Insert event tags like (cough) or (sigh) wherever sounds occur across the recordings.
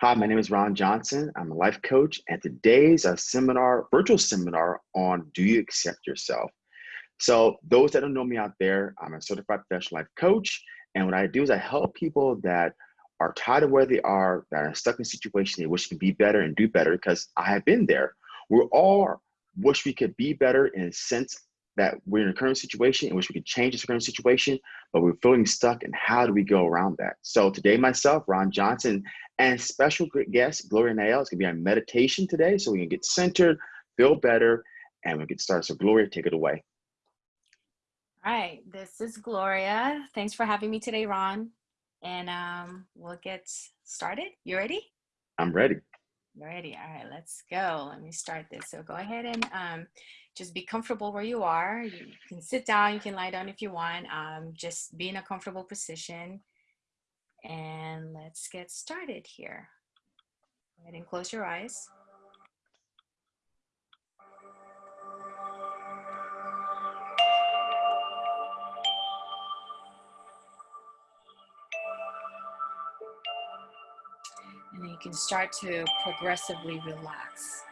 Hi, my name is Ron Johnson. I'm a life coach, and today's a seminar, virtual seminar on Do You Accept Yourself? So, those that don't know me out there, I'm a certified professional life coach, and what I do is I help people that are tired of where they are, that are stuck in a situation they wish could be better and do better because I have been there. We all wish we could be better in a sense that we're in a current situation in which we can change this current situation, but we're feeling stuck and how do we go around that? So today myself, Ron Johnson, and special guest, Gloria Nael, is gonna be on meditation today so we can get centered, feel better, and we get started. So Gloria, take it away. All right, this is Gloria. Thanks for having me today, Ron. And um, we'll get started. You ready? I'm ready. Ready. All right, let's go. Let me start this. So go ahead and um, just be comfortable where you are. You can sit down, you can lie down if you want. Um, just be in a comfortable position. And let's get started here. Go ahead and close your eyes. And then you can start to progressively relax.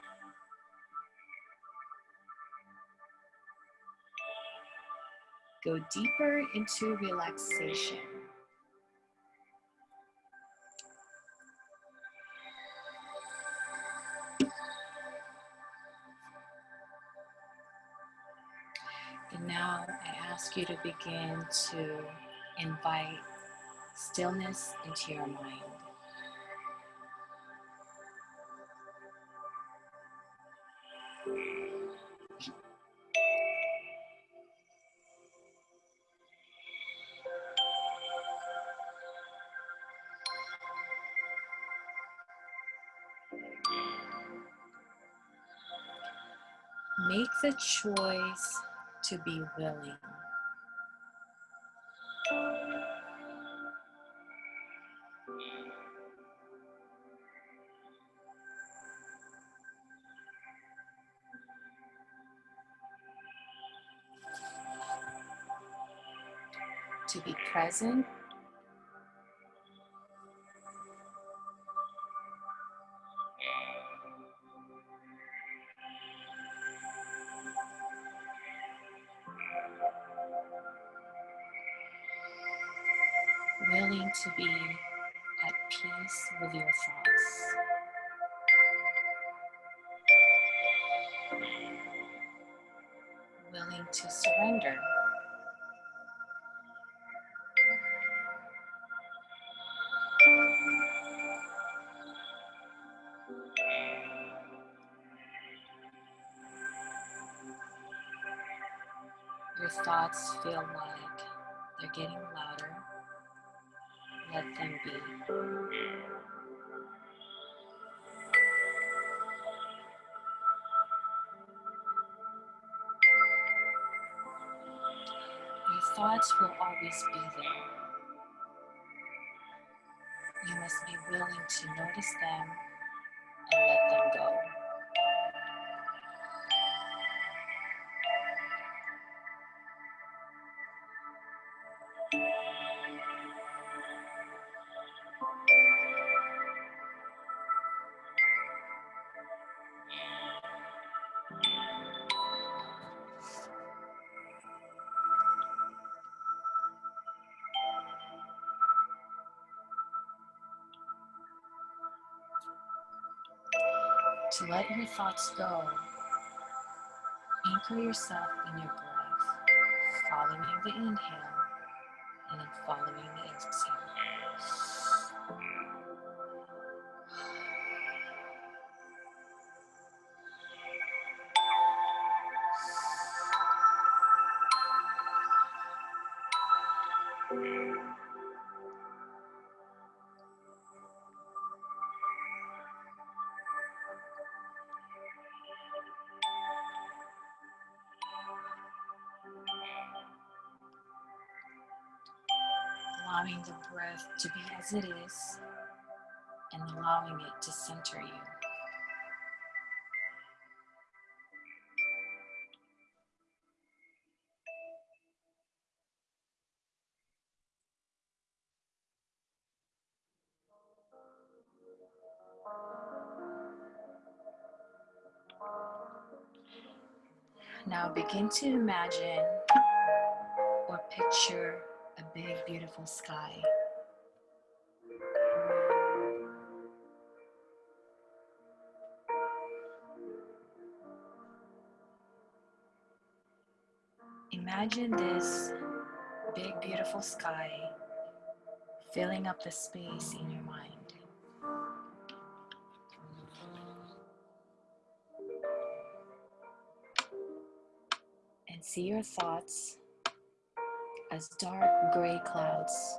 Go deeper into relaxation. And now I ask you to begin to invite stillness into your mind. Choice to be willing. To be present thoughts feel like they're getting louder let them be. Your thoughts will always be there. You must be willing to notice them and let them go. Let your thoughts go, anchor yourself in your breath, following the inhale and then following the exhale. it is and allowing it to center you. Now begin to imagine or picture a big, beautiful sky. Imagine this big, beautiful sky filling up the space in your mind. And see your thoughts as dark gray clouds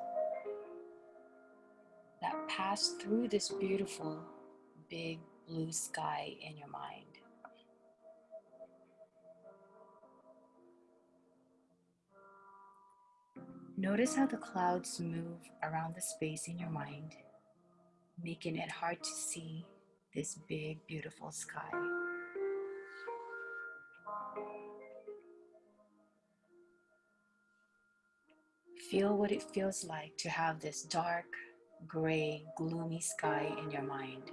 that pass through this beautiful big blue sky in your mind. Notice how the clouds move around the space in your mind, making it hard to see this big, beautiful sky. Feel what it feels like to have this dark, gray, gloomy sky in your mind.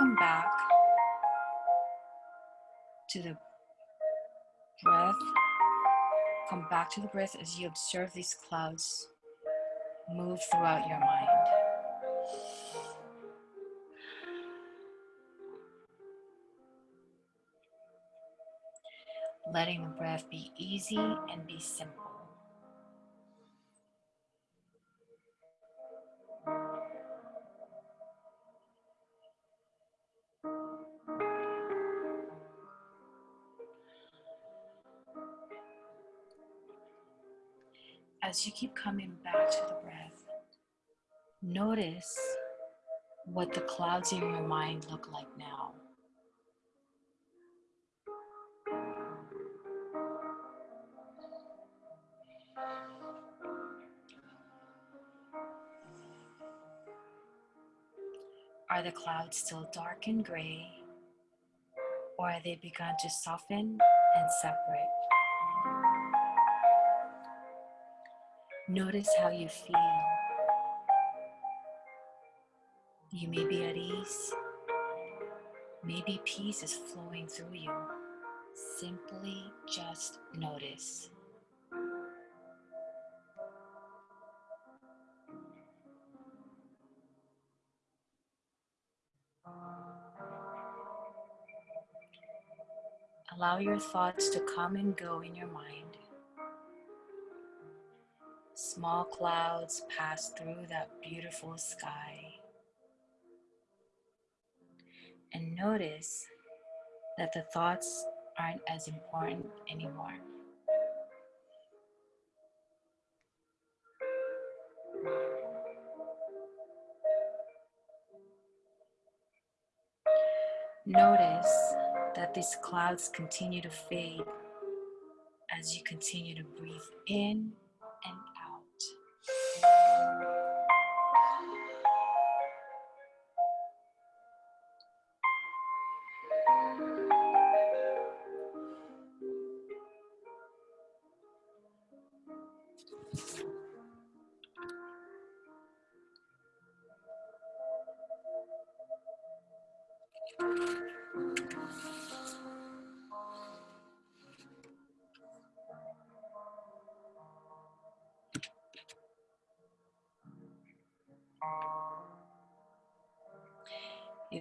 Continue to come back to the breath. Come back to the breath as you observe these clouds move throughout your mind. Letting the breath be easy and be simple. As you keep coming back to the breath, notice what the clouds in your mind look like now. Are the clouds still dark and gray, or have they begun to soften and separate? Notice how you feel. You may be at ease. Maybe peace is flowing through you. Simply just notice. Allow your thoughts to come and go in your mind. Small clouds pass through that beautiful sky. And notice that the thoughts aren't as important anymore. Notice that these clouds continue to fade as you continue to breathe in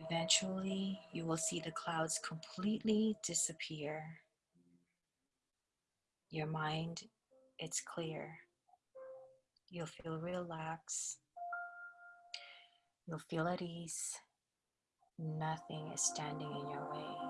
Eventually, you will see the clouds completely disappear. Your mind, it's clear. You'll feel relaxed. You'll feel at ease. Nothing is standing in your way.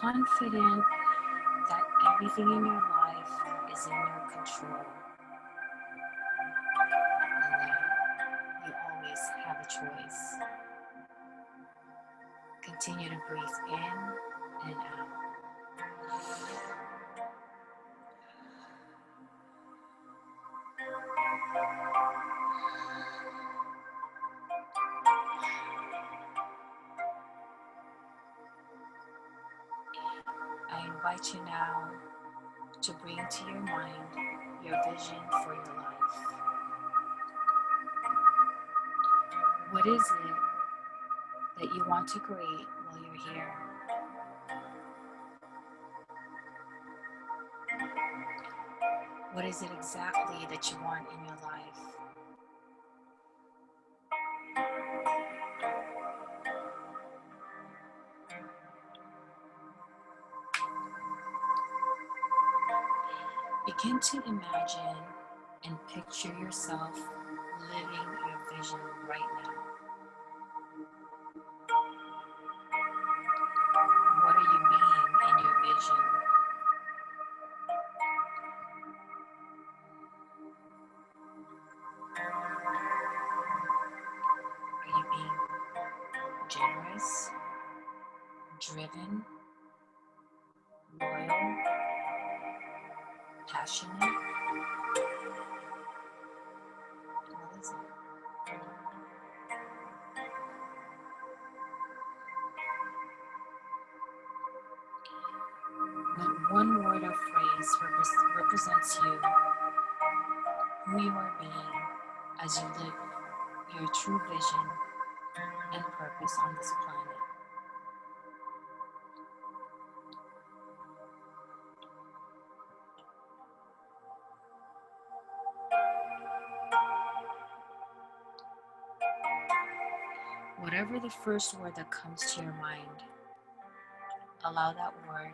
Confident that everything in your life is in your control. And that you always have a choice. Continue to breathe in and out. To bring to your mind your vision for your life. What is it that you want to create while you're here? What is it exactly that you want in your life? To imagine and picture yourself living your vision right now. Represents you, who you are being as you live your true vision and purpose on this planet. Whatever the first word that comes to your mind, allow that word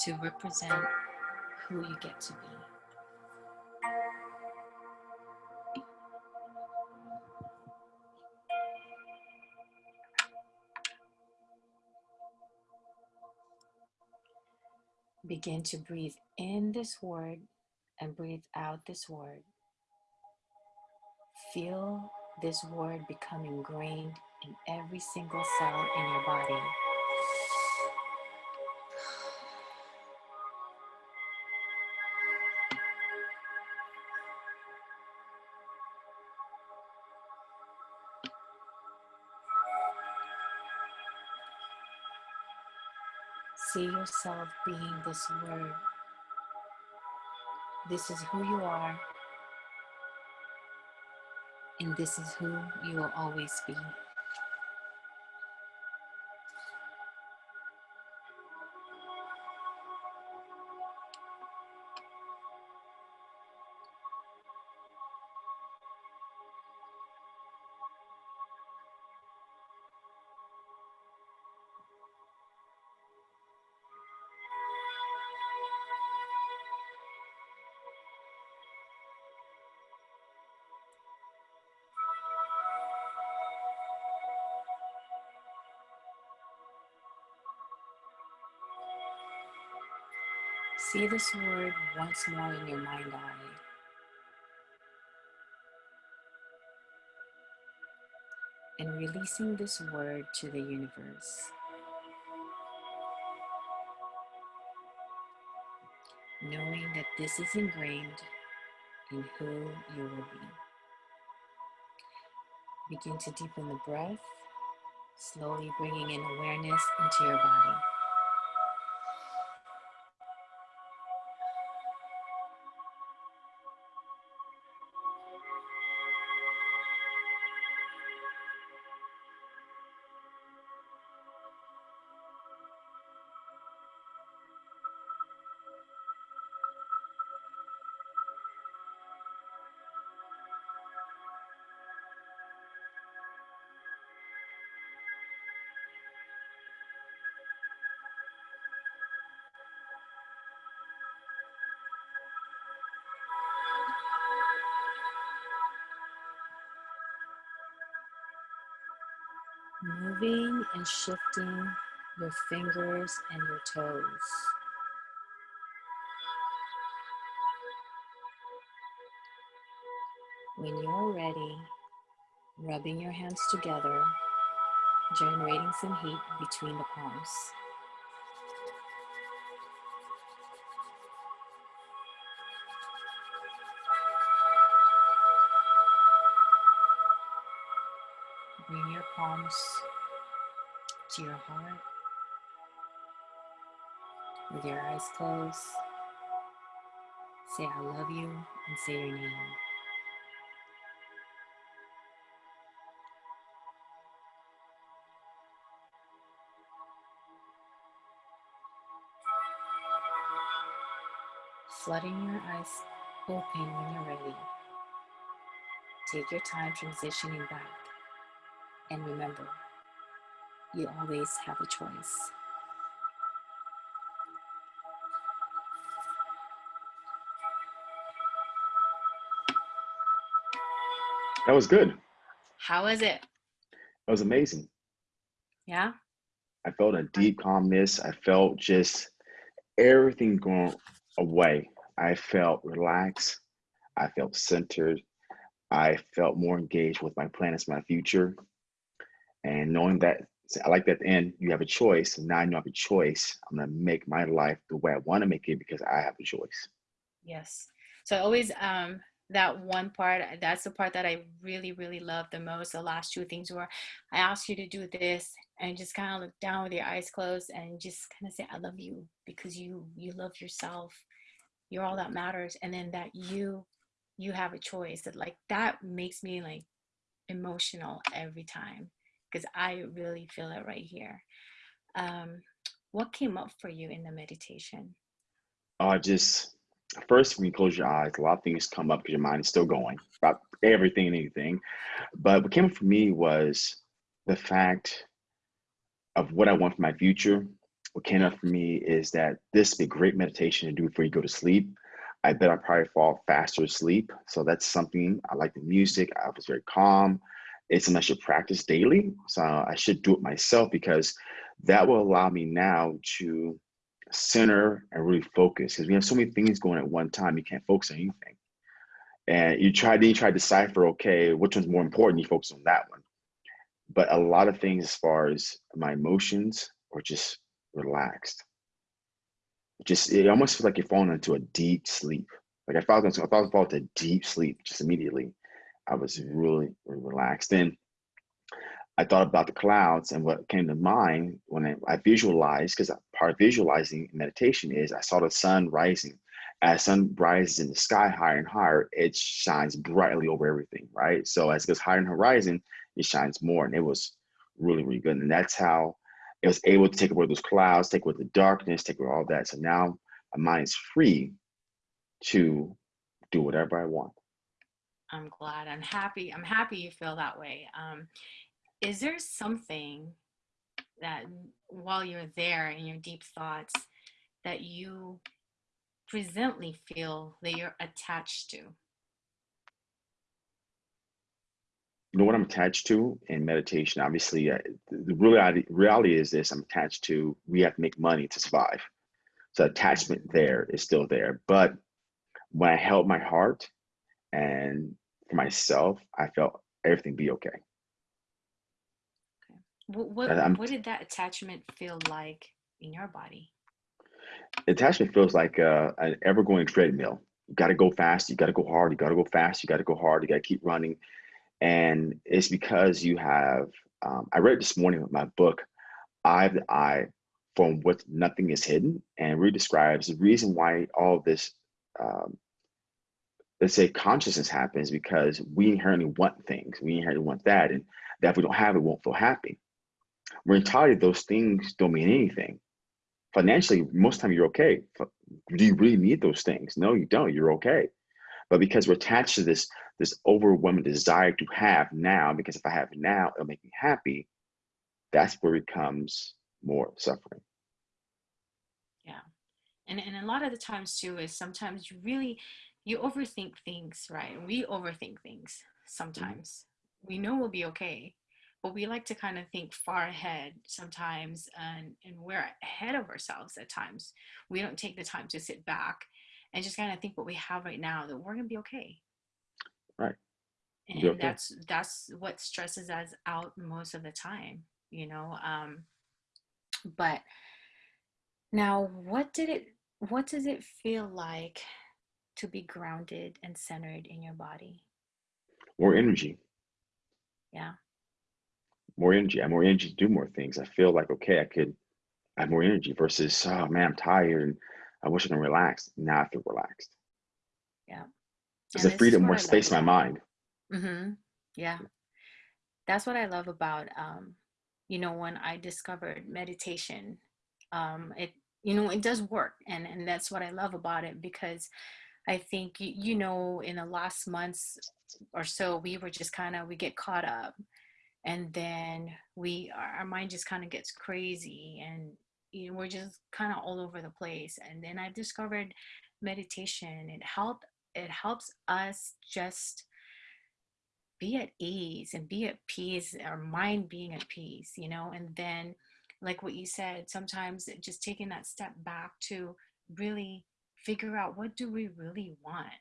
to represent who you get to be. Begin to breathe in this word and breathe out this word. Feel this word become ingrained in every single cell in your body. See yourself being this word. This is who you are, and this is who you will always be. See this word once more in your mind eye. And releasing this word to the universe. Knowing that this is ingrained in who you will be. Begin to deepen the breath, slowly bringing in awareness into your body. Shifting your fingers and your toes. When you're ready, rubbing your hands together, generating some heat between the palms. Bring your palms to your heart with your eyes closed. Say, I love you, and say your name. Flooding your eyes open when you're ready. Take your time transitioning back. And remember, you always have a choice. That was good. How was it? That was amazing. Yeah? I felt a deep calmness. I felt just everything going away. I felt relaxed. I felt centered. I felt more engaged with my plans, my future. And knowing that, I like that at the end, you have a choice. And now I know I have a choice. I'm going to make my life the way I want to make it because I have a choice. Yes. So I always um that one part that's the part that i really really love the most the last two things were i asked you to do this and just kind of look down with your eyes closed and just kind of say i love you because you you love yourself you're all that matters and then that you you have a choice that like that makes me like emotional every time because i really feel it right here. Um what came up for you in the meditation? Uh just first when you close your eyes a lot of things come up because your mind is still going about everything and anything. But what came up for me was the fact of what i want for my future. What came up for me is that this would be a great meditation to do before you go to sleep. I bet i probably fall faster asleep. So that's something i like the music i was very calm it's something i should practice daily so i should do it myself because that will allow me now to center and really focus because we have so many things going at one time you can't focus on anything. And you try then you try to decipher okay which one's more important you focus on that one. But a lot of things as far as my emotions are just relaxed. Just it almost feels like you're falling into a deep sleep. Like i felt i thought i a deep sleep just immediately i was really, really relaxed and I thought about the clouds and what came to mind when I, I visualized, because part of visualizing meditation is I saw the sun rising. As sun rises in the sky higher and higher, it shines brightly over everything, right? So as it goes higher in the horizon, it shines more. And it was really, really good. And that's how it was able to take away those clouds, take away the darkness, take away all that. So now my mind is free to do whatever I want. I'm glad. I'm happy. I'm happy you feel that way. Um, is there something that while you're there in your deep thoughts that you presently feel that you're attached to? You know what I'm attached to in meditation? Obviously, uh, the reality, reality is this I'm attached to, we have to make money to survive. So attachment there is still there. But when I held my heart and for myself, I felt everything be okay. What what, what did that attachment feel like in your body? Attachment feels like uh, an ever-going treadmill. You got to go fast. You got to go hard. You got to go fast. You got to go hard. You got to keep running. And it's because you have. Um, I read this morning in my book, "Eye of the I," from what nothing is hidden, and really describes the reason why all this. Um, let's say consciousness happens because we inherently want things. We inherently want that, and that if we don't have it, we won't feel happy. We're entirely those things don't mean anything. Financially, most of the time you're okay. Do you really need those things? No, you don't. You're okay. But because we're attached to this this overwhelming desire to have now, because if I have it now, it'll make me happy. That's where it becomes more suffering. Yeah, and and a lot of the times too is sometimes you really you overthink things, right? We overthink things sometimes. Mm -hmm. We know we'll be okay, but we like to kind of think far ahead sometimes and, and we're ahead of ourselves at times. We don't take the time to sit back and just kind of think what we have right now that we're going to be okay. Right. And okay. that's that's what stresses us out most of the time, you know. Um, but now what did it what does it feel like to be grounded and centered in your body? More energy. Yeah. More energy. I have more energy to do more things. I feel like okay, I could have more energy versus oh man, I'm tired and I wish I can relax. Now I feel relaxed. Yeah. It's a freedom, more space in my mind. Mm-hmm. Yeah. That's what I love about um, you know, when I discovered meditation. Um, it you know, it does work and, and that's what I love about it because I think you know in the last months or so we were just kind of we get caught up and then we our mind just kind of gets crazy and you know we're just kind of all over the place and then I've discovered meditation. It help it helps us just be at ease and be at peace our mind being at peace you know and then like what you said sometimes just taking that step back to really figure out what do we really want?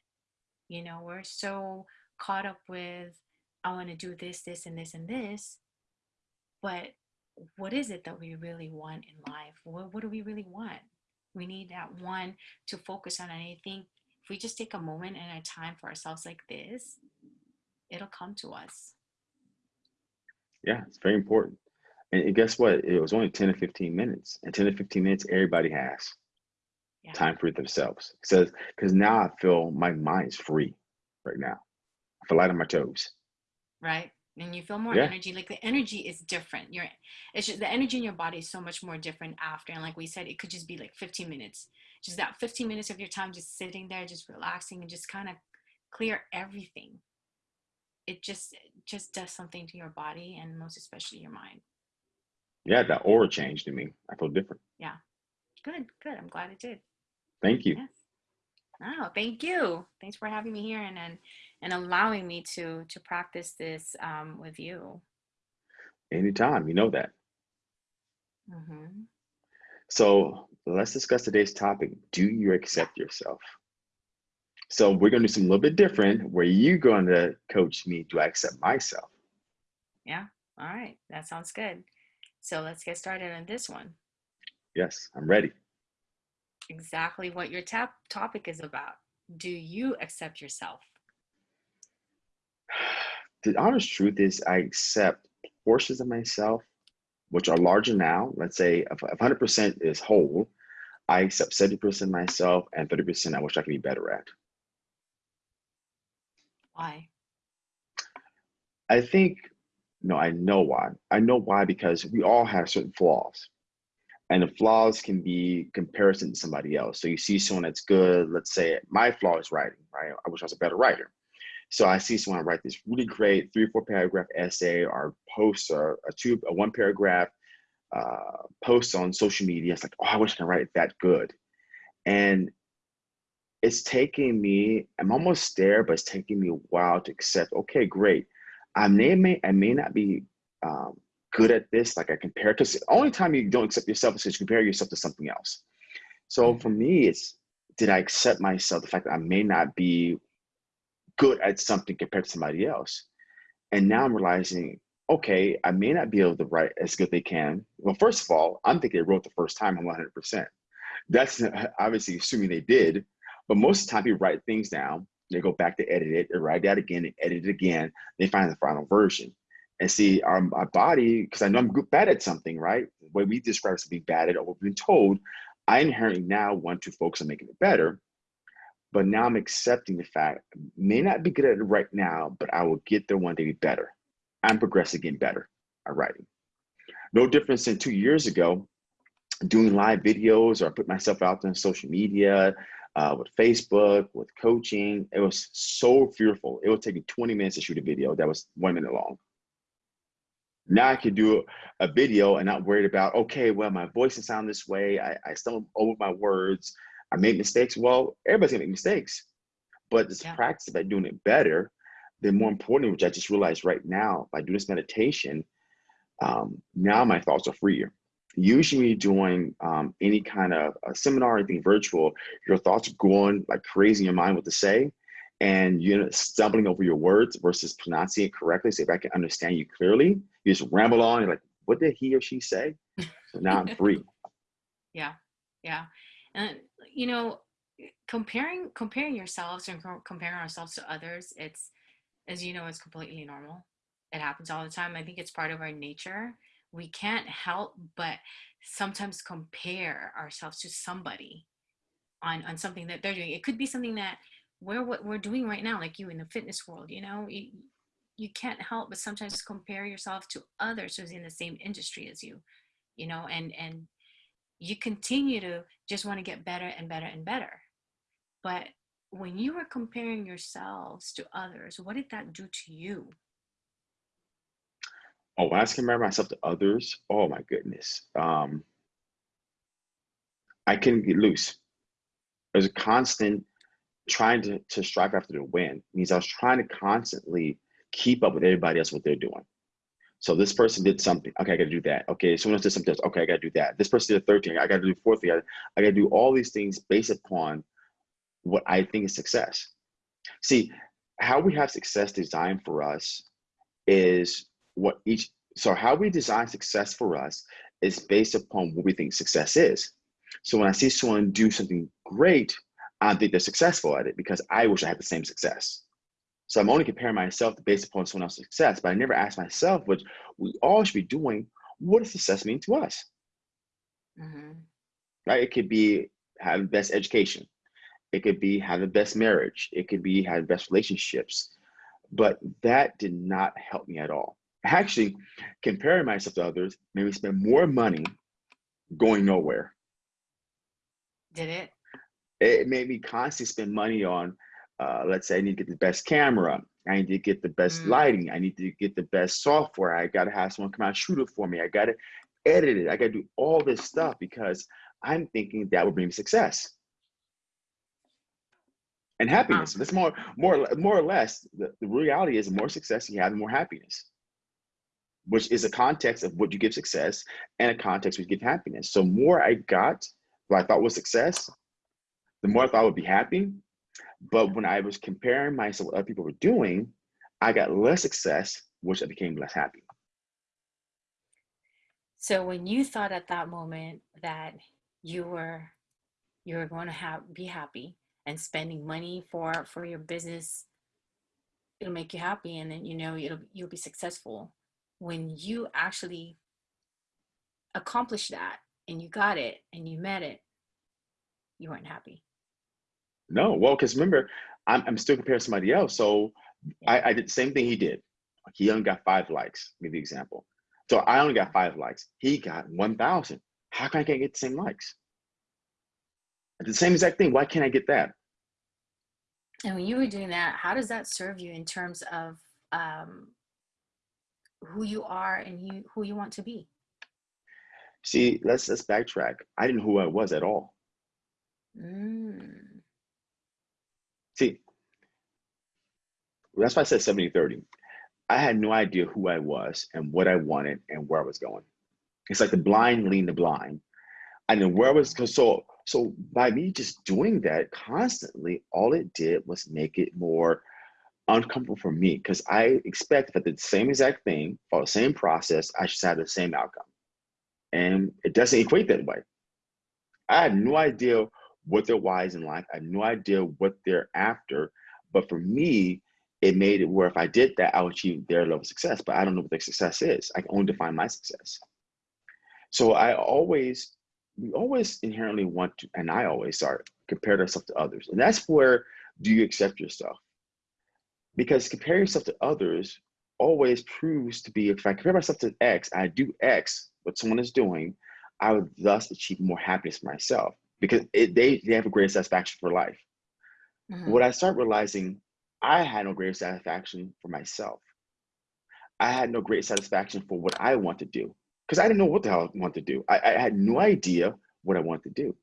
You know we're so caught up with i want to do this this and this and this but what is it that we really want in life? What, what do we really want? We need that one to focus on and i think if we just take a moment and a time for ourselves like this it'll come to us. Yeah it's very important. And guess what? It was only 10 to 15 minutes. And 10 to 15 minutes, everybody has yeah. time for themselves. It says, because now I feel my mind's free right now. I feel light on my toes. Right. And you feel more yeah. energy. Like the energy is different. You're it's just the energy in your body is so much more different after. And like we said, it could just be like 15 minutes. Just that 15 minutes of your time just sitting there, just relaxing and just kind of clear everything. It just just does something to your body and most especially your mind yeah, that aura changed in me. I feel different. Yeah. Good, good. I'm glad it did. Thank you. Yes. Oh, thank you. Thanks for having me here and and, and allowing me to to practice this um, with you. Anytime, you know that. Mm-hmm. So let's discuss today's topic. Do you accept yourself? So we're going to do something a little bit different where you're going to coach me. Do I accept myself? Yeah. All right. That sounds good. So let's get started on this one. Yes, I'm ready. Exactly what your tap topic is about. Do you accept yourself? (sighs) The honest truth is, I accept portions of myself, which are larger now. Let's say if 100% is whole, I accept 70% myself and 30% I wish I could be better at. Why? I think no, I know why. I know why because we all have certain flaws. And the flaws can be comparison to somebody else. So you see someone that's good, let's say my flaw is writing, right? I wish I was a better writer. So I see someone write this really great three or four paragraph essay or post or a two, a one paragraph uh, post on social media. It's like, oh, I wish I could write that good. And it's taking me, I'm almost there, but it's taking me a while to accept, okay, great. I may, may I may not be um, good at this, like I compare, because the only time you don't accept yourself is because you compare yourself to something else. So mm-hmm. for me, it's did I accept myself, the fact that I may not be good at something compared to somebody else. And now I'm realizing, okay, I may not be able to write as good as they can. Well, first of all, I'm thinking they wrote the first time 100%. That's (laughs) obviously assuming they did, but most of the time you write things down they go back to edit it, they write that again, and edit it again, they find the final version. And see, our, our body, because I know I'm bad at something, right? Way we describe as being bad at or what we've been told, I inherently now want to focus on making it better. But now I'm accepting the fact, may not be good at it right now, but I will get there one day be better. I'm progressing, getting better at writing. No difference than two years ago, doing live videos or i put myself out there on social media, uh, with Facebook, with coaching. It was so fearful. It would take me 20 minutes to shoot a video that was one minute long. Now I can do a video and not worried about, okay, well, my voice is sound this way. I, I stumble over my words. I made mistakes. Well, everybody's gonna make mistakes, but this yeah. practice by doing it better, then more importantly, which I just realized right now, by doing this meditation, um, now my thoughts are freer. Usually when you're doing um, any kind of a seminar or anything virtual, your thoughts are going like crazy in your mind what to say, and you're stumbling over your words versus pronouncing it correctly. So if I can understand you clearly, you just ramble on, you're like, what did he or she say? So now I'm free. (laughs) Yeah, yeah. And you know, comparing comparing yourselves and comparing ourselves to others, it's as you know, it's completely normal. It happens all the time. I think it's part of our nature. We can't help but sometimes compare ourselves to somebody on on something that they're doing. It could be something that we're what we're doing right now, like you in the fitness world. You know, you, you can't help but sometimes compare yourself to others who's in the same industry as you. You know, and and you continue to just want to get better and better and better. But when you were comparing yourselves to others, what did that do to you? Oh, when I compare myself to others, oh my goodness. Um, I couldn't get loose. There's a constant trying to, to strive after the win. Means I was trying to constantly keep up with everybody else what they're doing. So this person did something. Okay, I got to do that. Okay, someone else did something else. Okay, I got to do that. This person did a third thing. I got to do fourth thing. I, I got to do all these things based upon what I think is success. See, how we have success designed for us is what each, so how we design success for us is based upon what we think success is. So when I see someone do something great, I don't think they're successful at it because I wish I had the same success. So I'm only comparing myself based upon someone else's success, but I never ask myself, which we all should be doing, what does success mean to us? Mm -hmm. Right? It could be having the best education. It could be have the best marriage. It could be have the best relationships. But that did not help me at all. Actually, comparing myself to others made me spend more money going nowhere. Did it? It made me constantly spend money on, uh, let's say I need to get the best camera. I need to get the best mm. lighting. I need to get the best software. I got to have someone come out and shoot it for me. I got to edit it. I got to do all this stuff because I'm thinking that would bring me success and happiness. That's more, more, more or less. The, the reality is, the more success you have, the more happiness, which is a context of what you give success and a context which give happiness. So more I got, what I thought was success, the more I thought I would be happy. But when I was comparing myself what other people were doing, I got less success, which I became less happy. So when you thought at that moment that you were you were going to have be happy, and spending money for for your business it'll make you happy and then you know it'll you'll be successful when you actually accomplish that and you got it and you met it you weren't happy no well because remember I'm, I'm still comparing to somebody else so. I, I did the same thing he did he only got five likes give the example so i only got five likes he got 1000 how can i get the same likes the same exact thing. Why can't I get that? And when you were doing that, how does that serve you in terms of um, who you are and you, who you want to be? See, let's let's backtrack. I didn't know who I was at all. Mm. See, that's why I said 70 30. I had no idea who I was and what I wanted and where I was going. It's like the blind leading the blind. Didn't where I was so so by me just doing that constantly, all it did was make it more uncomfortable for me because I expect that the same exact thing, follow the same process, I should have the same outcome. And it doesn't equate that way. I had no idea what their why is in life. I had no idea what they're after. But for me, it made it where if I did that, I would achieve their level of success. But I don't know what their success is. I can only define my success. So I always we always inherently want to, and I always start compare ourselves to others. And that's where do you accept yourself? Because comparing yourself to others always proves to be, if I compare myself to X, I do X, what someone is doing, I would thus achieve more happiness myself because it, they, they have a greater satisfaction for life. Mm-hmm. What I start realizing, I had no greater satisfaction for myself. I had no great satisfaction for what I want to do because I didn't know what the hell I want to do. I, I had no idea what I wanted to do.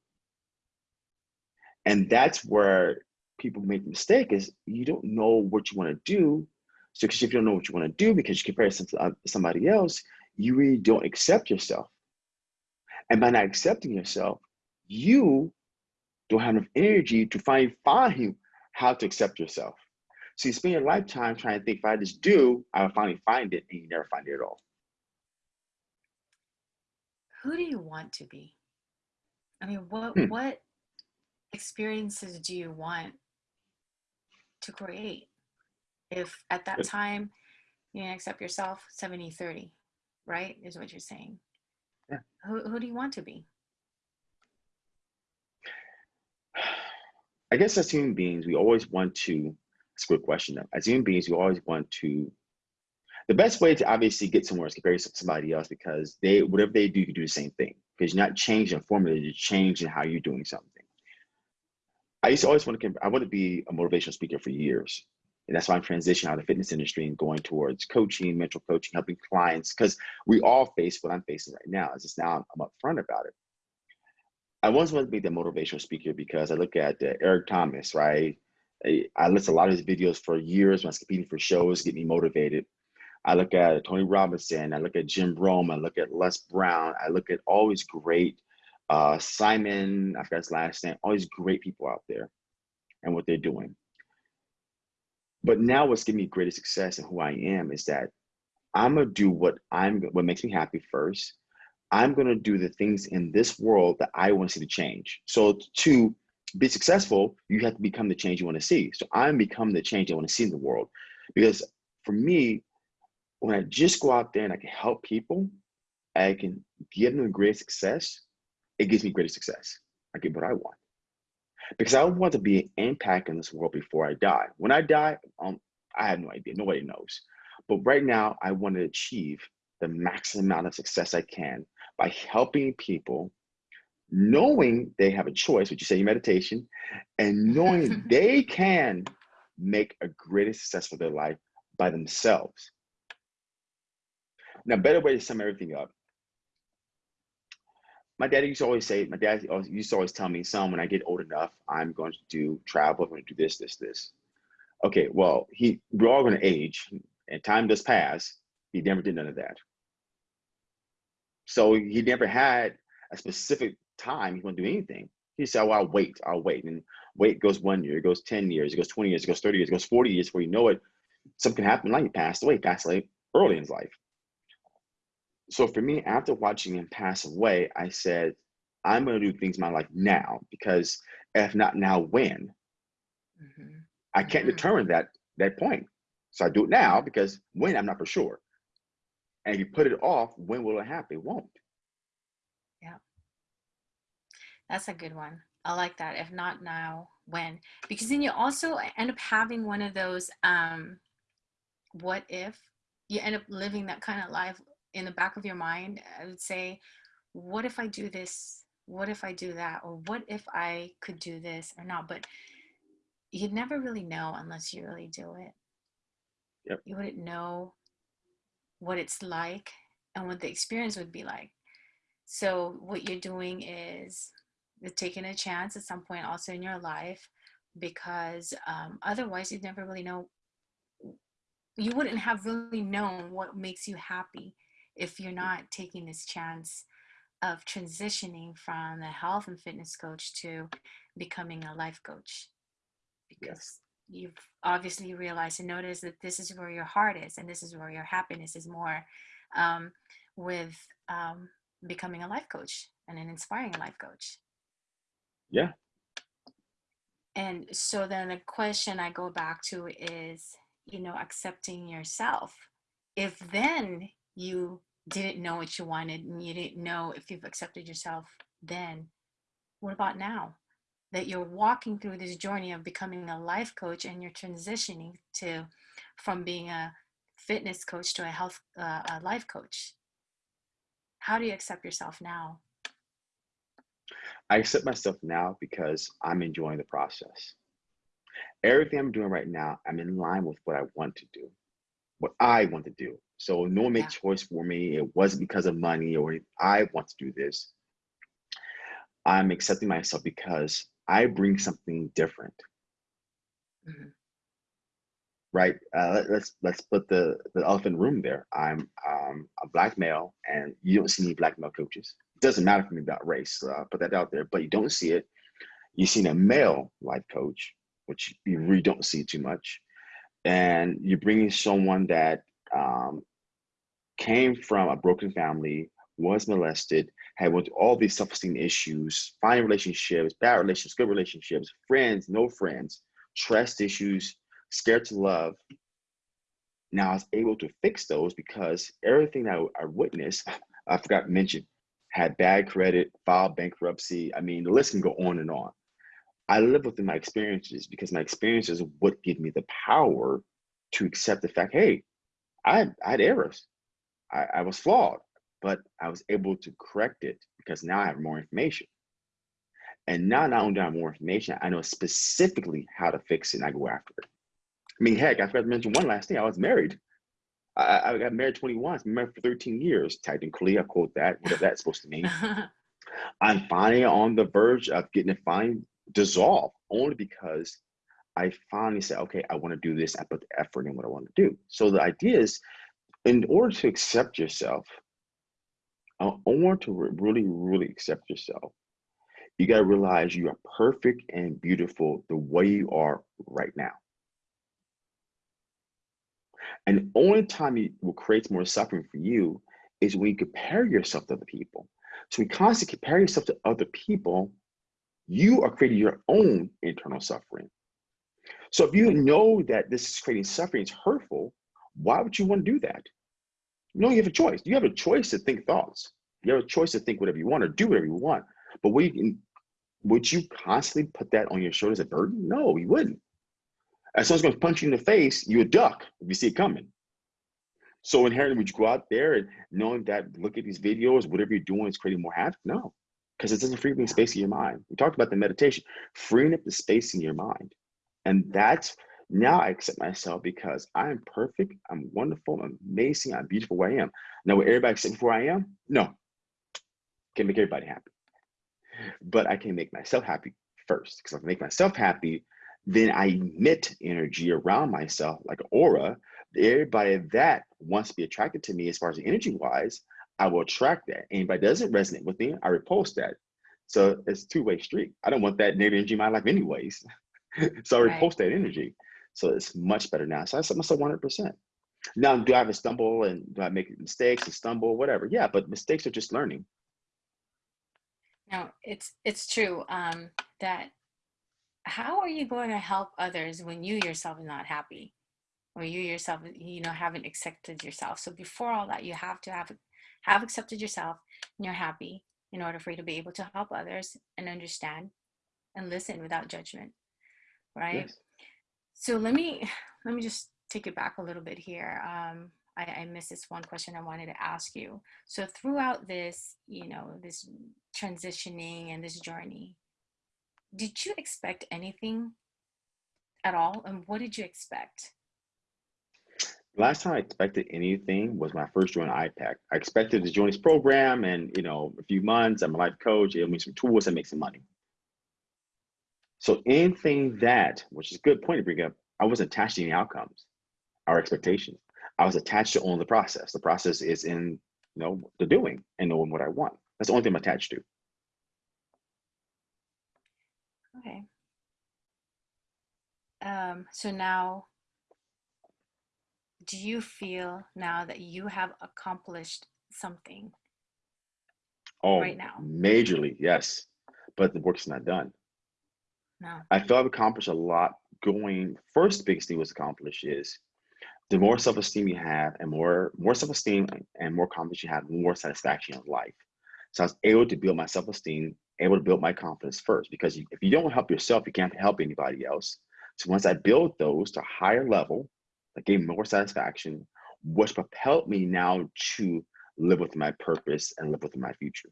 And that's where people make the mistake is you don't know what you want to do. So because if you don't know what you want to do because you compare yourself to somebody else, you really don't accept yourself. And by not accepting yourself, you don't have enough energy to find find how to accept yourself. So you spend your lifetime trying to think if I just do, I'll finally find it, and you never find it at all. Who do you want to be? I mean, what Hmm. what experiences do you want to create? If at that time you didn't accept yourself, 70 30, right? Is what you're saying. Yeah. Who, who do you want to be? I guess as human beings, we always want to. It's a good question. Though. As human beings, we always want to. The best way to obviously get somewhere is compare yourself to somebody else because they whatever they do, you do the same thing. Because you're not changing formula, you're changing how you're doing something. I used to always want to. I want to be a motivational speaker for years, and that's why I'm transitioning out of the fitness industry and going towards coaching, mental coaching, helping clients. Because we all face what I'm facing right now. It's just now I'm upfront about it. I once wanted to be the motivational speaker because I look at uh, Eric Thomas, right? I, to a lot of his videos for years when I was competing for shows, get me motivated. I look at Tony Robinson, I look at Jim Rohn, I look at Les Brown, I look at all these great uh, Simon, I forgot his last name, all these great people out there and what they're doing. But now what's giving me greater success and who I am is that I'm gonna do what I'm what makes me happy first. I'm gonna do the things in this world that I want to see to change. So to be successful, you have to become the change you want to see. So I'm becoming the change I want to see in the world. Because for me, when I just go out there and I can help people, I can give them great success, it gives me greater success. I get what I want. Because I want to be an impact in this world before I die. When I die, um, I have no idea. Nobody knows. But right now, I want to achieve the maximum amount of success I can by helping people, knowing they have a choice, which you say in meditation, and knowing (laughs) they can make a greater success for their life by themselves. Now, better way to sum everything up. My dad used to always say, my dad used to always tell me, son, when I get old enough, I'm going to do travel, I'm going to do this, this, this. Okay, well, he we're all going to age, and time does pass. He never did none of that. So he never had a specific time he to do anything. He said, "Well, I'll wait. I'll wait." And wait goes one year, it goes ten years, it goes twenty years, it goes thirty years, it goes forty years. Before you know it, something happened. Like he passed away. He passed away early in his life. So for me, after watching him pass away, I said, "I'm going to do things in my life now because if not now, when? Mhm. I can't Mhm. determine that that point. So I do it now because when I'm not for sure. And you put it off, when will it happen? It won't. Yeah. That's a good one. I like that. If not now, when? Because then you also end up having one of those um what if you end up living that kind of life in the back of your mind. I would say, what if I do this? What if I do that? Or what if I could do this or not? But you'd never really know unless you really do it. Yep. You wouldn't know what it's like and what the experience would be like. So what you're doing is you're taking a chance at some point also in your life because um, otherwise you'd never really know you wouldn't have really known what makes you happy if you're not taking this chance of transitioning from the health and fitness coach to becoming a life coach because you've obviously realized and noticed that this is where your heart is and this is where your happiness is more um, with um, becoming a life coach and an inspiring life coach Yeah. and so then the question I go back to is, you know, accepting yourself. If then you didn't know what you wanted and you didn't know if you've accepted yourself, then what about now? That you're walking through this journey of becoming a life coach and you're transitioning to from being a fitness coach to a health uh, a life coach. How do you accept yourself now? I accept myself now because I'm enjoying the process. Everything I'm doing right now, I'm in line with what I want to do, what I want to do. So no one made Yeah. choice for me. It wasn't because of money or I want to do this. I'm accepting myself because I bring something different. Mhm. right? Uh, let, us let's put the the elephant room there. I'm um, a black male, and you don't see any black male coaches. It doesn't matter for me about race. I'll put that out there, but you don't see it. You've seen a male life coach, which you really don't see too much, and you're bringing someone that um, came from a broken family, was molested, had went through all these self-esteem issues, finding relationships, bad relationships, good relationships, friends, no friends, trust issues, scared to love. Now I was able to fix those because everything that I witnessed, (laughs) I forgot to mention, had bad credit, filed bankruptcy. I mean, the list can go on and on. I live within my experiences because my experiences would give me the power to accept the fact, hey, I, I had errors. I, I was flawed, but I was able to correct it because now I have more information. And now not only do I have more information, I know specifically how to fix it and I go after it. I mean, heck, I forgot to mention one last thing. I was married. I, I got married 21, I've been married for 13 years. Technically, I quote that, whatever that's supposed to mean. (laughs) I'm finally on the verge of getting it finally dissolved only because I finally said, okay, I want to do this. I put the effort in what I want to do. So the idea is, in order to accept yourself, I want to really, really accept yourself. You got to realize you are perfect and beautiful the way you are right now. And the only time it will create more suffering for you is when you compare yourself to other people. So when you constantly compare yourself to other people, you are creating your own internal suffering. So if you know that this is creating suffering, it's hurtful, why would you want to do that? No, you have a choice. You have a choice to think thoughts. You have a choice to think whatever you want or do whatever you want. But would you, would you constantly put that on your shoulders as a burden? No, you wouldn't. As someone's going to punch you in the face, you would duck if you see it coming. So inherently, would you go out there and knowing that look at these videos, whatever you're doing is creating more havoc? No, because it doesn't free up any space in your mind. We talked about the meditation, freeing up the space in your mind. And that's now I accept myself because I am perfect, I'm wonderful, I'm amazing, I'm beautiful where I am. Now, will everybody accept me for where I am? No. Can't make everybody happy. But I can make myself happy first. Because if I make myself happy, then I emit energy around myself like an aura. Everybody that wants to be attracted to me as far as energy wise, I will attract that. Anybody doesn't resonate with me, I repulse that. So it's two-way street. I don't want that negative energy in my life anyways. (laughs) so I right. repulse that energy. So it's much better now. So I set myself 100%. Now, do I have a stumble and do I make mistakes and stumble, whatever? Yeah, but mistakes are just learning. No, it's it's true um, that how are you going to help others when you yourself are not happy or you yourself you know haven't accepted yourself so before all that you have to have have accepted yourself and you're happy in order for you to be able to help others and understand and listen without judgment right yes. So let me let me just take it back a little bit here um, I, I missed this one question I wanted to ask you. So throughout this, you know, this transitioning and this journey, did you expect anything at all? And what did you expect? Last time I expected anything was my first join iPEC. I expected to join this program and, you know, a few months, I'm a life coach, it'll make some tools and make some money. So anything that, which is a good point to bring up, I wasn't attached to any outcomes our expectations. I was attached to only the process. The process is in, you know, the doing and knowing what I want. That's the only thing I'm attached to. Okay. Um, so now, do you feel now that you have accomplished something oh, right now? Majorly, yes. But the work's not done. No. I feel I've accomplished a lot going. First biggest thing was accomplished is the more self-esteem you have and more more self-esteem and more confidence you have, more satisfaction in life. So I was able to build my self-esteem able to build my confidence first because if you don't help yourself, you can't help anybody else. So once I built those to a higher level, that gave more satisfaction, which propelled me now to live with my purpose and live with my future.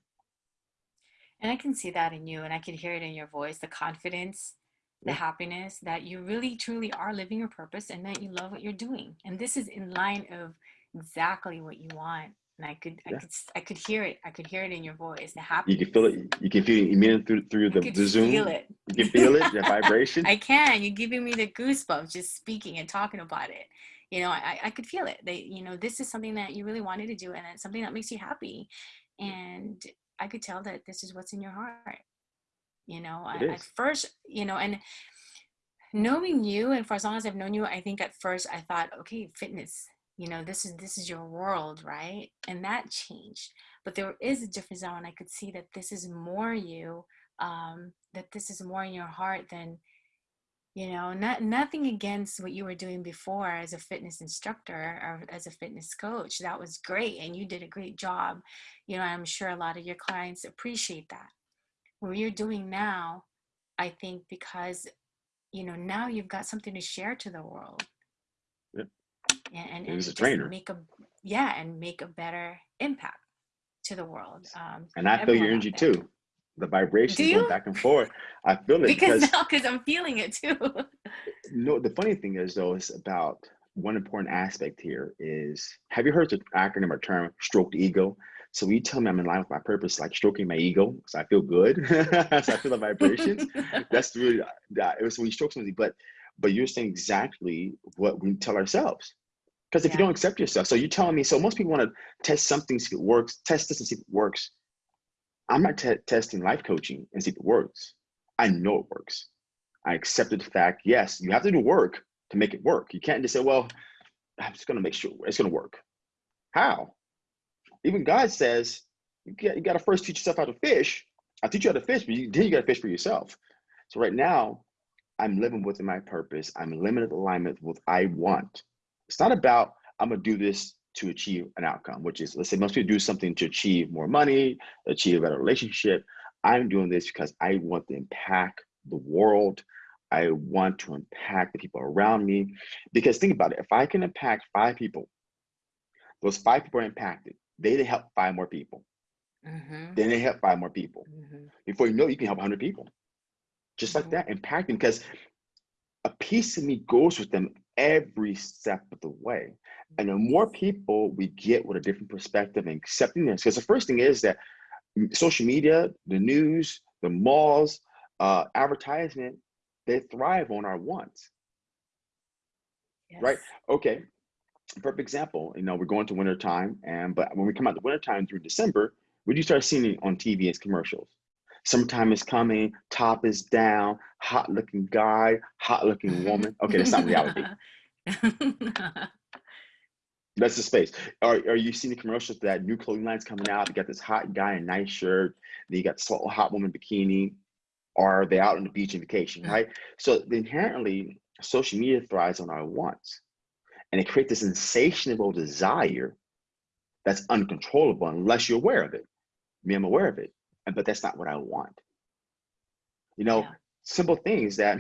And I can see that in you and I can hear it in your voice, the confidence, the happiness that you really truly are living your purpose and that you love what you're doing. And this is in line of exactly what you want and I could, yeah. I could, I could hear it. I could hear it in your voice. The happiness. You can feel it. You can feel it immediately through through the, the Zoom. Feel it. You can feel it, the (laughs) vibration. I can. You're giving me the goosebumps just speaking and talking about it. You know, I, I could feel it. They, you know, this is something that you really wanted to do, and it's something that makes you happy. And I could tell that this is what's in your heart. You know, I, at first, you know, and knowing you, and for as long as I've known you, I think at first I thought, okay, fitness. You know, this is this is your world, right? And that changed. But there is a difference now, and I could see that this is more you um, that this is more in your heart than you know not nothing against what you were doing before as a fitness instructor or as a fitness coach that was great and you did a great job. You know i'm sure a lot of your clients appreciate that. What you're doing now i think because you know now you've got something to share to the world. Yep. and, and, and a trainer. make a yeah and make a better impact to the world um, and i feel your energy too the vibration going back and forth. I feel it because, because now because I'm feeling it too. (laughs) no, the funny thing is though, is about one important aspect here is have you heard the acronym or term stroke the ego? So when you tell me I'm in line with my purpose, like stroking my ego, so I feel good, (laughs) so I feel the vibrations. (laughs) That's really that. It was when you stroke somebody, but but you're saying exactly what we tell ourselves. Because if yeah. you don't accept yourself, so you're telling me, so most people want to test something, see if it works, test this and see if it works. I'm not testing life coaching and see if it works. I know it works. I accepted the fact, yes, you have to do work to make it work. You can't just say, well, I'm just gonna make sure it's gonna work. How? Even God says, you got, you got to first teach yourself how to fish. I teach you how to fish, but you, then you got to fish for yourself. So right now, I'm living within my purpose. I'm limited alignment with what I want. It's not about I'm gonna do this to achieve an outcome, which is, let's say most people do something to achieve more money, achieve a better relationship. I'm doing this because I want to impact the world. I want to impact the people around me. Because think about it, if I can impact five people, those five people are impacted. They help five more people. Mm-hmm. Then they help five more people. Mm-hmm. Before you know, it, you can help 100 people. Just like that, impacting because a piece of me goes with them every step of the way. And the more people we get with a different perspective and accepting this, because the first thing is that social media, the news, the malls, uh, advertisement, they thrive on our wants. Yes. Right? Okay. Perfect example. You know, we're going to winter time, and but when we come out the winter time through December, we do start seeing it on TV as commercials. Summertime is coming, top is down, hot looking guy, hot looking woman. (laughs) Okay, that's not reality. (laughs) That's the space. Are, are you seeing the commercials that new clothing lines coming out? You got this hot guy in a nice shirt, then you got this hot woman bikini, or are they out on the beach on vacation, right? So inherently, social media thrives on our wants. And it creates this insatiable desire that's uncontrollable unless you're aware of it. Me, I'm aware of it, but that's not what I want. You know, yeah. simple things that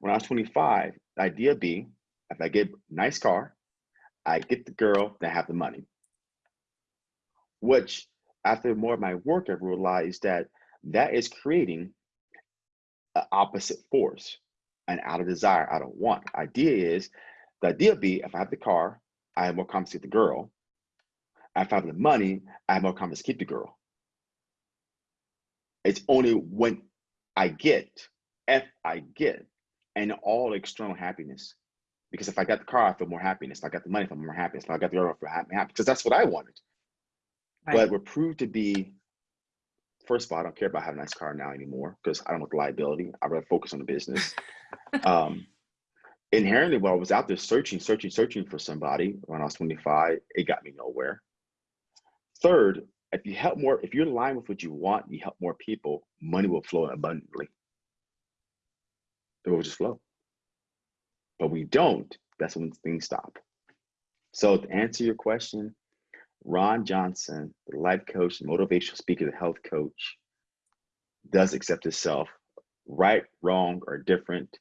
when I was 25, the idea be if I get a nice car, I get the girl that have the money. Which, after more of my work, I realized that that is creating an opposite force, and out of desire, out of want. Idea is, the idea be if I have the car, I have more confidence to get the girl. If I have the money, I have more confidence to keep the girl. It's only when I get, if I get, and all external happiness because if I got the car, I feel more happiness. If I got the money, I feel more happiness. If I got the girl, I feel happy, because that's what I wanted. Right. But we're proved to be, first of all, I don't care about having a nice car now anymore because I don't want the liability. I rather focus on the business. (laughs) um, inherently, while I was out there searching, searching, searching for somebody when I was 25, it got me nowhere. Third, if you help more, if you're line with what you want, you help more people, money will flow abundantly. It will just flow but we don't, that's when things stop. So to answer your question, Ron Johnson, the life coach, motivational speaker, the health coach, does accept himself, right, wrong, or different.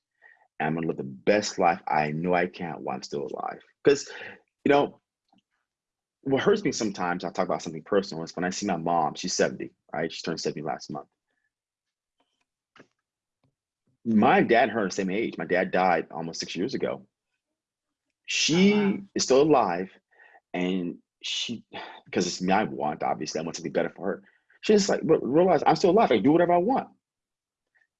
I'm gonna live the best life I know I can while I'm still alive. Because, you know, what hurts me sometimes, I'll talk about something personal, is when I see my mom, she's 70, right? She turned 70 last month my dad and her are the same age. My dad died almost six years ago. She oh, wow. is still alive, and she, because it's me I want, obviously, I want something better for her. She's like, but realize I'm still alive. I can do whatever I want.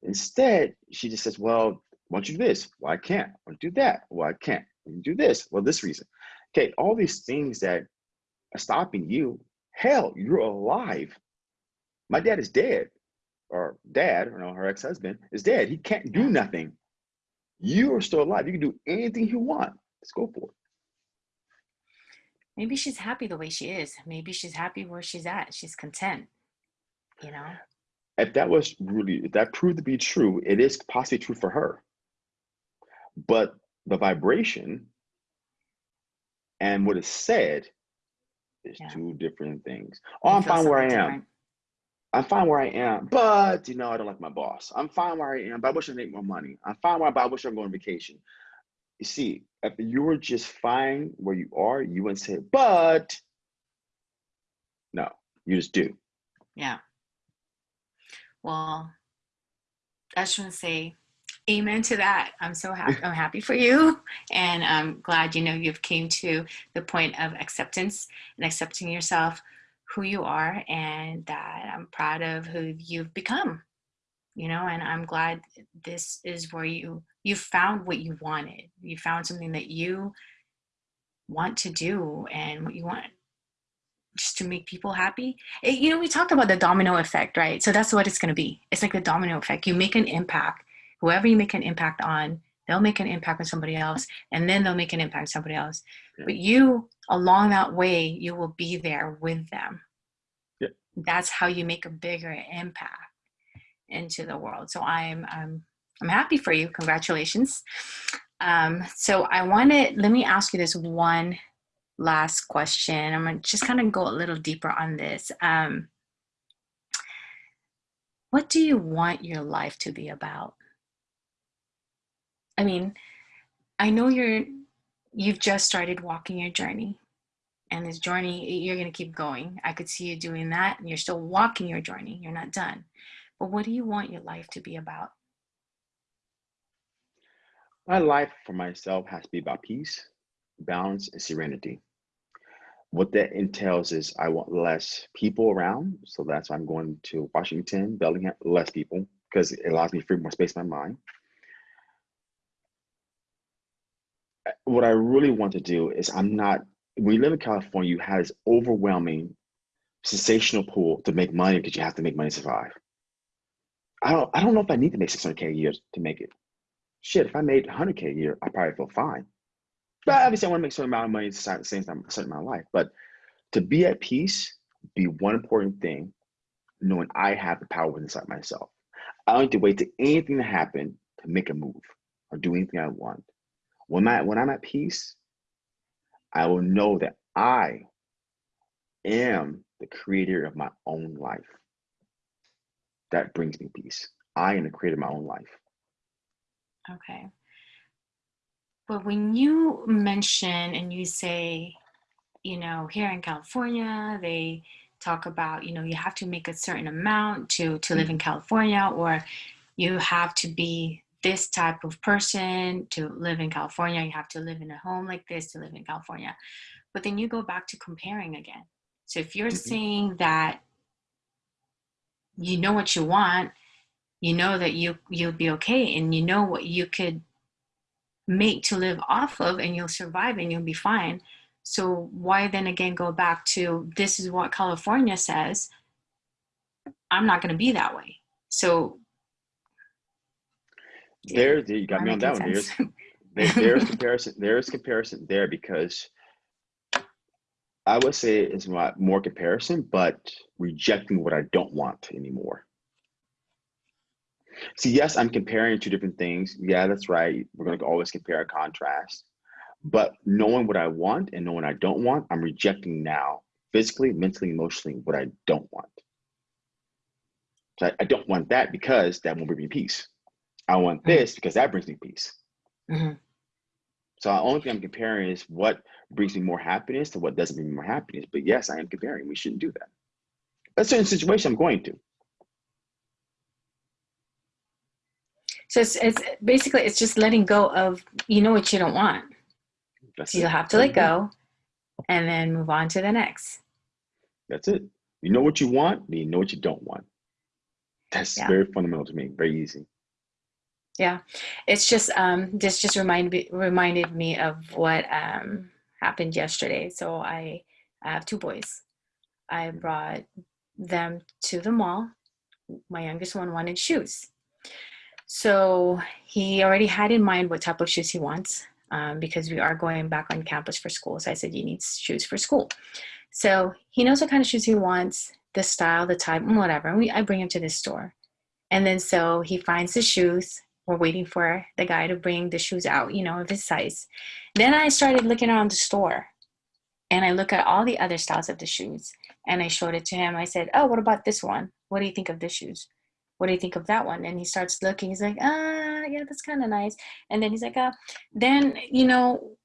Instead, she just says, well, why don't you do this? Well, I can't. Why don't do that? Well, I can't. Why do this? Well, this reason. Okay, all these things that stopping you. Hell, you're alive. My dad is dead, or dad, you know, her ex-husband is dead. He can't do nothing. You are still alive. You can do anything you want. Let's go for it. Maybe she's happy the way she is. Maybe she's happy where she's at. She's content, you know? If that was really, if that proved to be true, it is possibly true for her. But the vibration and what is said is Yeah. two different things. Oh, I'm fine where I something am. different. I'm fine where I am, but you know, I don't like my boss. I'm fine where I am, but I wish I make more money. I'm fine where I, but I wish I'm going on vacation. You see, if you were just fine where you are, you wouldn't say, but no, you just do. Yeah. Well, I to say amen to that. I'm so happy. I'm happy for you. And I'm glad, you know, you've came to the point of acceptance and accepting yourself, who you are, and that I'm proud of who you've become, you know, and I'm glad this is where you, you found what you wanted. You found something that you want to do and what you want just to make people happy. It- you know, we talked about the domino effect, right? So that's what it's going to be. It's like the domino effect. You make an impact. Whoever you make an impact on, they'll make an impact on somebody else, and then they'll make an impact on somebody else. Yeah. But you, along that way, you will be there with them. Yeah. That's how you make a bigger impact into the world. So I'm I'm I'm happy for you. Congratulations. Um, so I want to let me ask you this one last question. I'm gonna just kind of go a little deeper on this. Um, what do you want your life to be about? I mean, I know you're you've just started walking your journey, and this journey you're gonna keep going. I could see you doing that, and you're still walking your journey. You're not done. But what do you want your life to be about? My life for myself has to be about peace, balance, and serenity. What that entails is I want less people around. So that's why I'm going to Washington, Bellingham, less people, because it allows me to free more space in my mind. Uh, What I really want to do is I'm not, when you live in California, you have this overwhelming sensational pool to make money because you have to make money to survive. I don't I don't know if I need to make 600K a year to make it. Shit, if I made 100K a year, I probably feel fine. But obviously, I want to make a certain amount of money at the same time, a certain amount of life. But to be at peace, be one important thing, knowing I have the power inside myself. I don't need to wait to anything to happen to make a move or do anything I want. When I when I'm at peace, I will know that I am the creator of my own life. That brings me peace. I am the creator of my own life. Okay. But when you mention and you say, you know, here in California, they talk about, you know, you have to make a certain amount to to live in mm-hmm. California, or you have to be this type of person to live in California. You have to live in a home like this to live in California. But then you go back to comparing again. So if you're Mhm. saying that you know what you want, you know that you you'll be okay, and you know what you could make to live off of and you'll survive and you'll be fine. So why then again go back to this is what California says? I'm not going to be that way. So There, there you got me on that one. There's (laughs) there, there's (laughs) comparison. There's comparison there because I would say it's not more comparison, but rejecting what I don't want anymore. See, yes, I'm comparing two different things. Yeah, that's right. We're going to always compare and contrast. But knowing what I want and knowing I don't want, I'm rejecting now, physically, mentally, emotionally, what I don't want. So I, I don't want that because that won't bring me peace. I want Mhm. this because that brings me peace. Mhm. So the only thing I'm comparing is what brings me more happiness to what doesn't bring me more happiness. But yes, I am comparing. We shouldn't do that. But certain situation, I'm going to. So it's, it's basically it's just letting go of you know what you don't want. That's So you'll it. have to let go and then move on to the next. That's it. You know what you want, you know what you don't want. That's Yeah. very fundamental to me. Very easy. Yeah, it's just um, this just reminded reminded me of what um, happened yesterday. So I, I have two boys. I brought them to the mall. My youngest one wanted shoes. So he already had in mind what type of shoes he wants um, because we are going back on campus for school. So I said, you need shoes for school. So he knows what kind of shoes he wants, the style, the type, whatever. And we, I bring him to this store. And then so he finds the shoes. We're waiting for the guy to bring the shoes out, you know, of his size. Then I started looking around the store and I look at all the other styles of the shoes and I showed it to him. I said, Oh, what about this one? What do you think of this shoes? What do you think of that one? And he starts looking. He's like, Ah, yeah, that's kind of nice. And then he's like, uh, then, you know,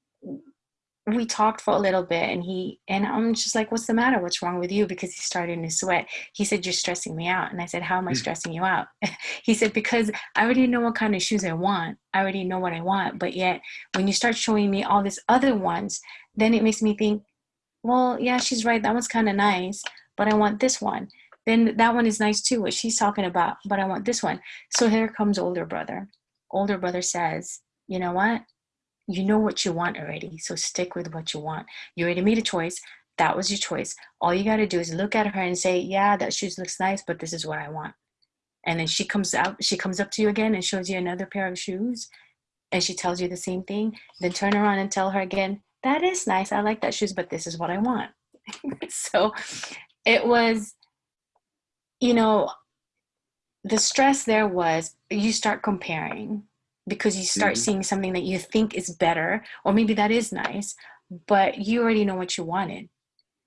we talked for a little bit and he and i'm just like what's the matter? What's wrong with you? Because he started to sweat. He said you're stressing me out. And i said how am i Mm. stressing you out? (laughs) He said because i already know what kind of shoes i want. I already know what i want. But yet when you start showing me all these other ones then it makes me think well yeah she's right. That one's kind of nice but i want this one. Then that one is nice too what she's talking about but i want this one. So here comes older brother. Older brother says you know what you know what you want already so stick with what you want. You already made a choice that was your choice. All you got to do is look at her and say yeah that shoes looks nice but this is what i want. And then she comes out she comes up to you again and shows you another pair of shoes and she tells you the same thing. Then turn around and tell her again that is nice i like that shoes but this is what i want. (laughs) So it was you know the stress there was you start comparing because you start Mhm. seeing something that you think is better or maybe that is nice but you already know what you wanted.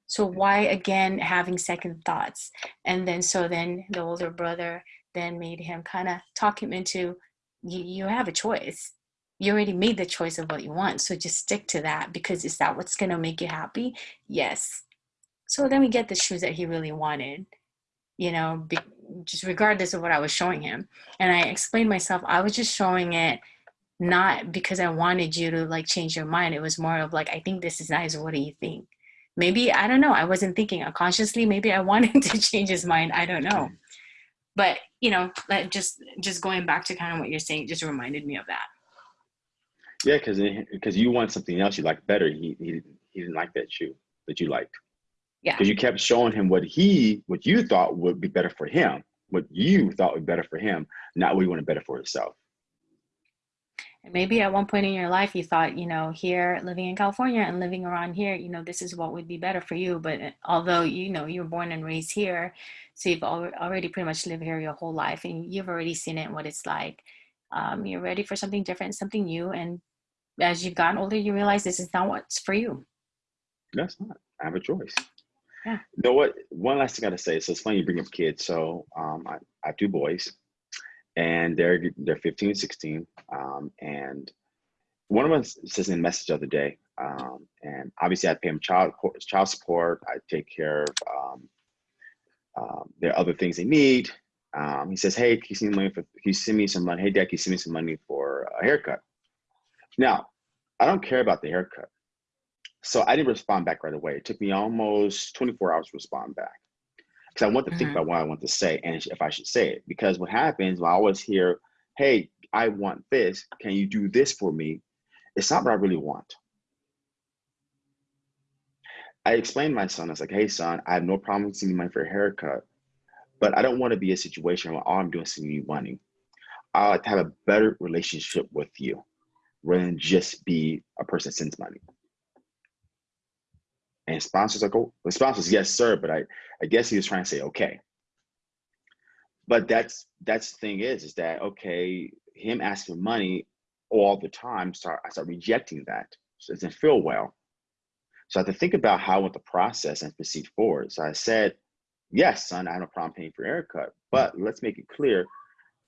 So why again having second thoughts? And then so then the older brother then made him kind of talk him into you, you have a choice. You already made the choice of what you want so just stick to that because is that what's going to make you happy? Yes. So then we get the shoes that he really wanted you know be, just regardless of what i was showing him. And i explained myself i was just showing it not because i wanted you to like change your mind. It was more of like i think this is nice. What do you think? Maybe i don't know. I wasn't thinking unconsciously. Maybe i (laughs) wanted to change his mind. I don't know. But you know like just just going back to kind of what you're saying just reminded me of that. Yeah, because because you want something else you like better. He he didn't he didn't like that shoe that you liked. Yeah. Because you kept showing him what he what you thought would be better for him, what you thought would be better for him, not what you wanted better for yourself. And maybe at one point in your life you thought, you know, here living in California and living around here, you know, this is what would be better for you. But uh, although you know you were born and raised here, so you've al- already pretty much lived here your whole life, and you've already seen it what it's like. Um, you're ready for something different, something new, and as you've gotten older, you realize this is not what's for you. That's not. I have a choice. Yeah. You know what? One last thing I gotta say. So it's funny you bring up kids. So um, I, I have two boys, and they're they're 15 and 16. Um, and one of them says in a message the other day, um, and obviously I pay them child child support. I take care of um, um, there are other things they need. Um, he says, "Hey, can you send me money for? Can you send me some money? Hey, Dad, can you send me some money for a haircut?" Now, I don't care about the haircut. So I didn't respond back right away. It took me almost 24 hours to respond back because I want to think Mhm. about what I want to say and if I should say it. Because what happens, I always hear, "Hey, I want this. Can you do this for me?" It's not what I really want. I explained to my son, I was like, "Hey, son, I have no problem sending money for a haircut, but I don't want to be a situation where all I'm doing is sending you money. I like to have a better relationship with you rather than just be a person that sends money." And sponsors like, oh, the sponsors, yes, sir. But I, I guess he was trying to say, okay. But that's that's the thing is, is that okay? Him asking for money all the time, start I start rejecting that. So it doesn't feel well. So I had to think about how I the process and proceed forward. So I said, yes, son, I have no problem paying for haircut, but let's make it clear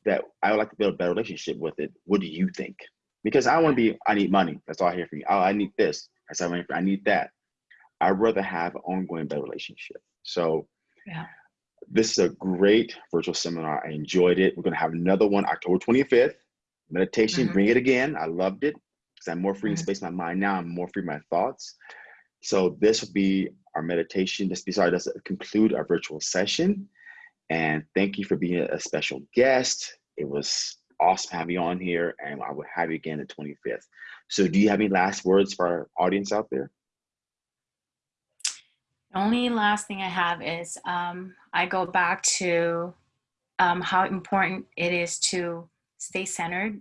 that I would like to build a better relationship with it. What do you think? Because I want to be, I need money. That's all I hear from you. Oh, I need this. I said, I need that. I'd rather have an ongoing better relationship. So Yeah. this is a great virtual seminar. I enjoyed it. We're gonna have another one October 25th. Meditation, Mhm. bring it again. I loved it because I'm more free in Mhm. space in my mind now. I'm more free in my thoughts. So this will be our meditation. This be sorry, does conclude our virtual session. And thank you for being a special guest. It was awesome having you on here, and I will have you again the 25th. So, do you have any last words for our audience out there? Only last thing I have is um, I go back to um, how important it is to stay centered.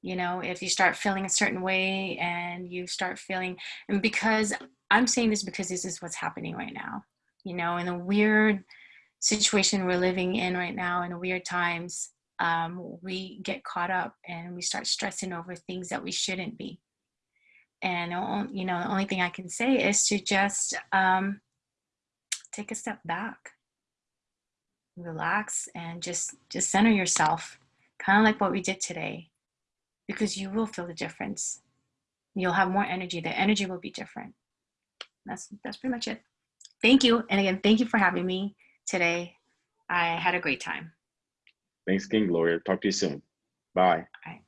You know, if you start feeling a certain way and you start feeling, and because I'm saying this because this is what's happening right now, you know, in a weird situation we're living in right now, in weird times, um, we get caught up and we start stressing over things that we shouldn't be. And, you know, the only thing I can say is to just um, take a step back, relax, and just, just center yourself, kind of like what we did today, because you will feel the difference. You'll have more energy. The energy will be different. That's, that's pretty much it. Thank you. And again, thank you for having me today. I had a great time. Thanks, King Gloria. Talk to you soon. Bye. All right.